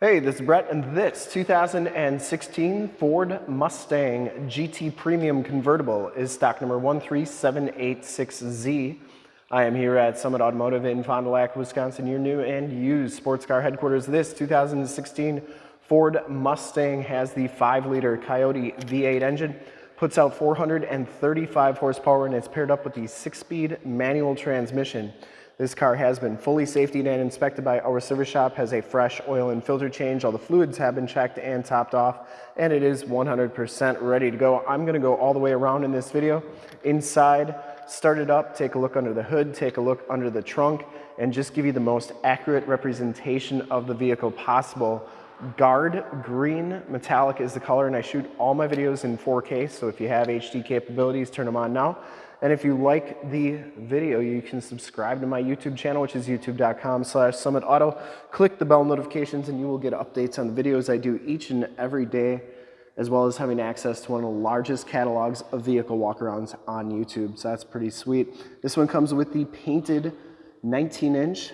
Hey, this is Brett, and this 2016 Ford Mustang GT Premium Convertible is stock number 13786Z. I am here at Summit Automotive in Fond du Lac, Wisconsin, your new and used sports car headquarters. This 2016 Ford Mustang has the 5-liter Coyote V8 engine, puts out 435 horsepower, and it's paired up with the 6-speed manual transmission. This car has been fully safety and inspected by our service shop, has a fresh oil and filter change. All the fluids have been checked and topped off, and it is 100% ready to go. I'm gonna go all the way around in this video. Inside, start it up, take a look under the hood, take a look under the trunk, and just give you the most accurate representation of the vehicle possible. Guard green metallic is the color, and I shoot all my videos in 4K, so if you have HD capabilities, turn them on now. And if you like the video, you can subscribe to my YouTube channel, which is youtube.com slash summitauto. Click the bell notifications and you will get updates on the videos I do each and every day, as well as having access to one of the largest catalogs of vehicle walkarounds on YouTube. So that's pretty sweet. This one comes with the painted 19 inch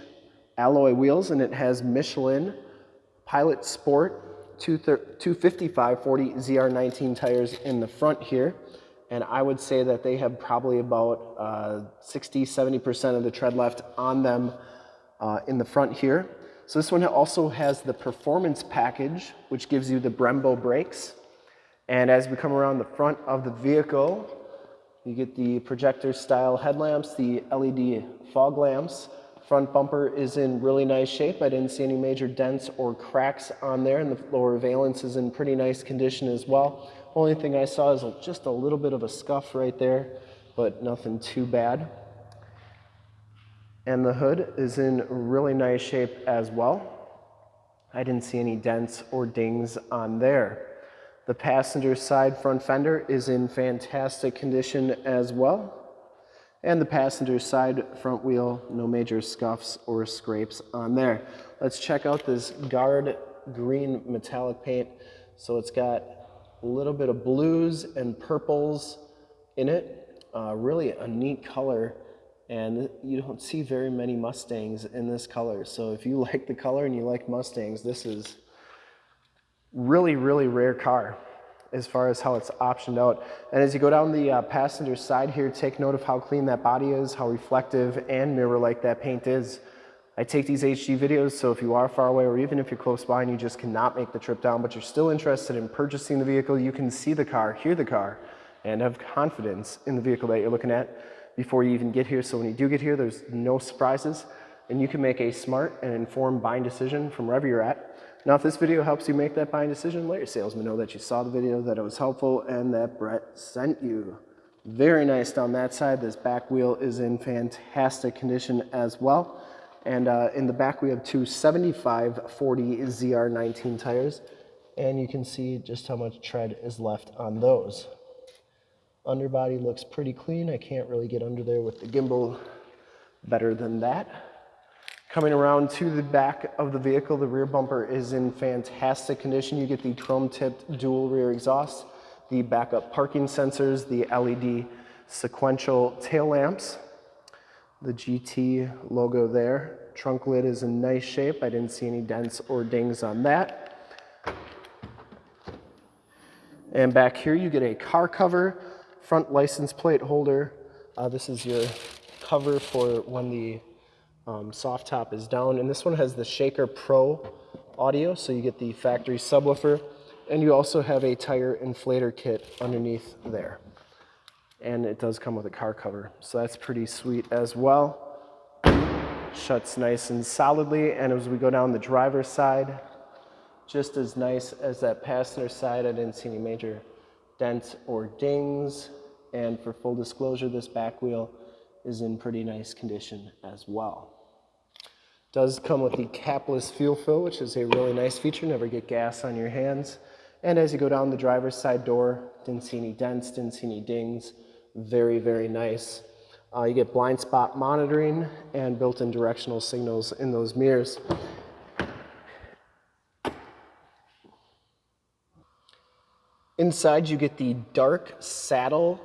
alloy wheels and it has Michelin Pilot Sport 255 40 ZR19 tires in the front here and I would say that they have probably about uh, 60, 70% of the tread left on them uh, in the front here. So this one also has the performance package, which gives you the Brembo brakes. And as we come around the front of the vehicle, you get the projector style headlamps, the LED fog lamps. Front bumper is in really nice shape. I didn't see any major dents or cracks on there, and the lower valence is in pretty nice condition as well. Only thing I saw is just a little bit of a scuff right there, but nothing too bad. And the hood is in really nice shape as well. I didn't see any dents or dings on there. The passenger side front fender is in fantastic condition as well. And the passenger side front wheel, no major scuffs or scrapes on there. Let's check out this guard green metallic paint. So it's got a little bit of blues and purples in it. Uh, really a neat color and you don't see very many Mustangs in this color. So if you like the color and you like Mustangs, this is really, really rare car as far as how it's optioned out. And as you go down the uh, passenger side here, take note of how clean that body is, how reflective and mirror-like that paint is. I take these HD videos, so if you are far away or even if you're close by and you just cannot make the trip down, but you're still interested in purchasing the vehicle, you can see the car, hear the car, and have confidence in the vehicle that you're looking at before you even get here. So when you do get here, there's no surprises, and you can make a smart and informed buying decision from wherever you're at. Now, if this video helps you make that buying decision, let your salesman know that you saw the video, that it was helpful, and that Brett sent you. Very nice down that side. This back wheel is in fantastic condition as well. And uh, in the back, we have two 75 40 ZR19 tires. And you can see just how much tread is left on those. Underbody looks pretty clean. I can't really get under there with the gimbal better than that. Coming around to the back of the vehicle, the rear bumper is in fantastic condition. You get the chrome-tipped dual rear exhaust, the backup parking sensors, the LED sequential tail lamps, the GT logo there. Trunk lid is in nice shape. I didn't see any dents or dings on that. And back here you get a car cover, front license plate holder. Uh, this is your cover for when the um, soft top is down. And this one has the Shaker Pro audio, so you get the factory subwoofer. And you also have a tire inflator kit underneath there and it does come with a car cover. So that's pretty sweet as well. Shuts nice and solidly, and as we go down the driver's side, just as nice as that passenger side. I didn't see any major dents or dings. And for full disclosure, this back wheel is in pretty nice condition as well. Does come with the capless fuel fill, which is a really nice feature. Never get gas on your hands. And as you go down the driver's side door, didn't see any dents, didn't see any dings. Very, very nice. Uh, you get blind spot monitoring and built-in directional signals in those mirrors. Inside you get the dark saddle,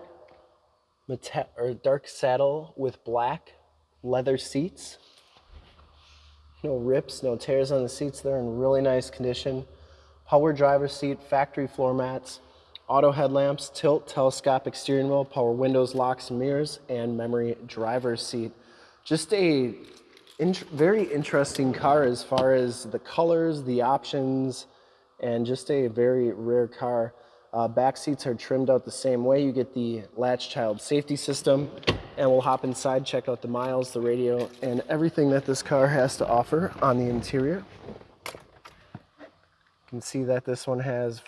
or dark saddle with black leather seats. No rips, no tears on the seats. They're in really nice condition. Power driver seat, factory floor mats, auto headlamps, tilt, telescopic steering wheel, power windows, locks mirrors, and memory driver's seat. Just a very interesting car as far as the colors, the options, and just a very rare car. Uh, back seats are trimmed out the same way. You get the latch child safety system and we'll hop inside, check out the miles, the radio, and everything that this car has to offer on the interior. You can see that this one has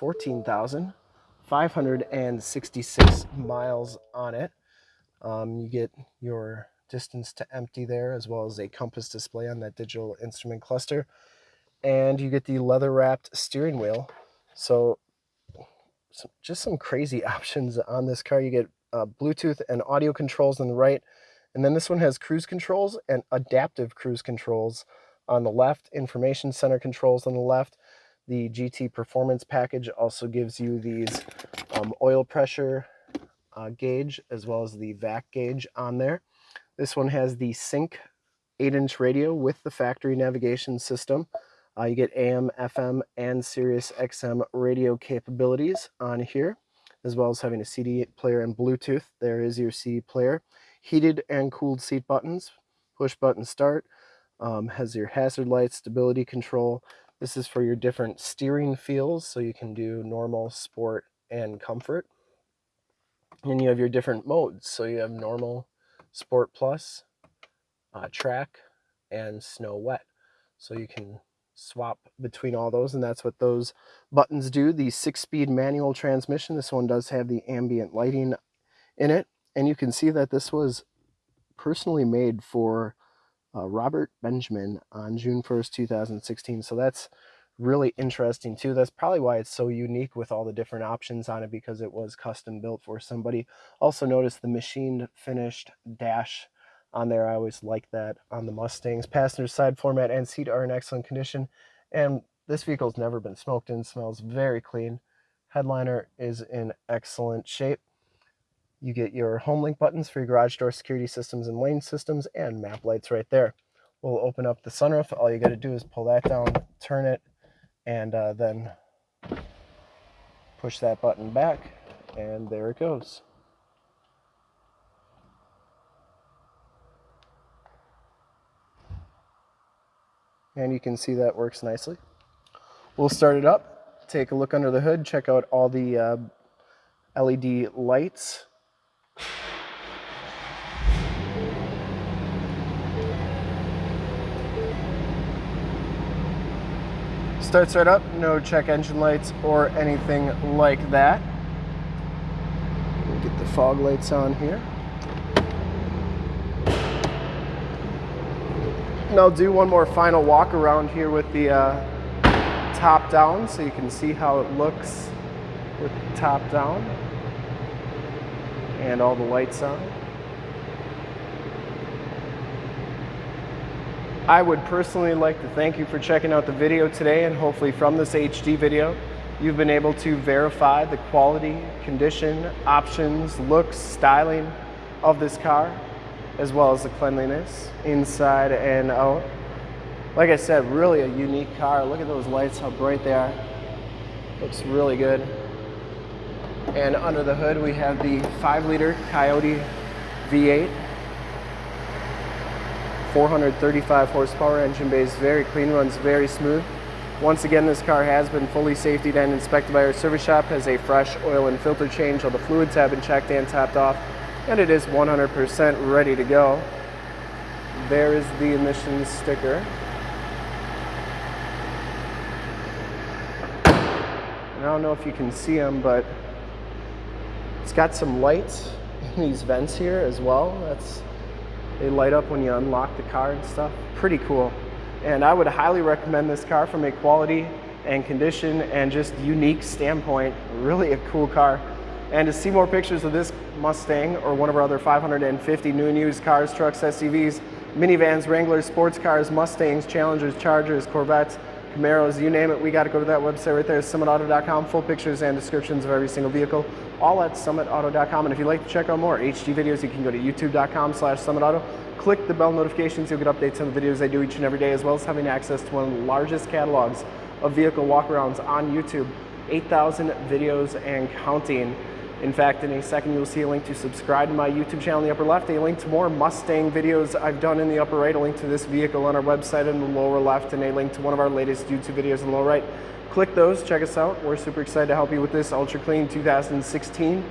14,566 miles on it. Um, you get your distance to empty there as well as a compass display on that digital instrument cluster. And you get the leather wrapped steering wheel. So just some crazy options on this car. You get uh, Bluetooth and audio controls on the right. And then this one has cruise controls and adaptive cruise controls on the left, information center controls on the left. The GT Performance package also gives you these um, oil pressure uh, gauge as well as the vac gauge on there. This one has the Sync 8-inch radio with the factory navigation system. Uh, you get AM, FM, and Sirius XM radio capabilities on here, as well as having a CD player and Bluetooth. There is your CD player. Heated and cooled seat buttons, push button start, um, has your hazard lights, stability control. This is for your different steering feels, so you can do normal, sport, and comfort. And you have your different modes. So you have normal, sport plus, uh, track, and snow wet. So you can swap between all those and that's what those buttons do the six speed manual transmission this one does have the ambient lighting in it and you can see that this was personally made for uh, Robert Benjamin on June 1st 2016 so that's really interesting too that's probably why it's so unique with all the different options on it because it was custom built for somebody also notice the machined finished dash on there. I always like that on the Mustangs. Passenger side floor mat and seat are in excellent condition. And this vehicle's never been smoked in, smells very clean. Headliner is in excellent shape. You get your HomeLink buttons for your garage door security systems and lane systems and map lights right there. We'll open up the sunroof. All you got to do is pull that down, turn it, and uh, then push that button back, and there it goes. and you can see that works nicely. We'll start it up, take a look under the hood, check out all the uh, LED lights. Starts right up, no check engine lights or anything like that. Get the fog lights on here. And I'll do one more final walk around here with the uh, top down so you can see how it looks with the top down and all the lights on. I would personally like to thank you for checking out the video today and hopefully from this HD video you've been able to verify the quality, condition, options, looks, styling of this car as well as the cleanliness inside and out. Like I said, really a unique car. Look at those lights, how bright they are. Looks really good. And under the hood, we have the 5 liter Coyote V8. 435 horsepower engine base, very clean, runs very smooth. Once again, this car has been fully safety and inspected by our service shop, has a fresh oil and filter change. All the fluids have been checked and topped off and it is 100% ready to go. There is the emissions sticker. And I don't know if you can see them, but it's got some lights in these vents here as well. That's They light up when you unlock the car and stuff. Pretty cool. And I would highly recommend this car from a quality and condition and just unique standpoint. Really a cool car. And to see more pictures of this Mustang or one of our other 550 new and used cars, trucks, SUVs, minivans, Wranglers, sports cars, Mustangs, Challengers, Chargers, Corvettes, Camaros, you name it, we got to go to that website right there, summitauto.com. Full pictures and descriptions of every single vehicle, all at summitauto.com. And if you'd like to check out more HD videos, you can go to youtube.com slash summitauto. Click the bell notifications, you'll get updates on the videos I do each and every day, as well as having access to one of the largest catalogs of vehicle walkarounds on YouTube. 8,000 videos and counting. In fact, in a second, you'll see a link to subscribe to my YouTube channel in the upper left, a link to more Mustang videos I've done in the upper right, a link to this vehicle on our website in the lower left, and a link to one of our latest YouTube videos in the lower right. Click those, check us out. We're super excited to help you with this ultra clean 2016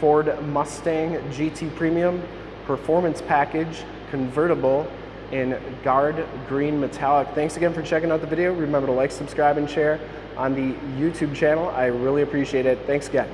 Ford Mustang GT Premium Performance Package Convertible in Guard Green Metallic. Thanks again for checking out the video. Remember to like, subscribe, and share on the YouTube channel. I really appreciate it. Thanks again.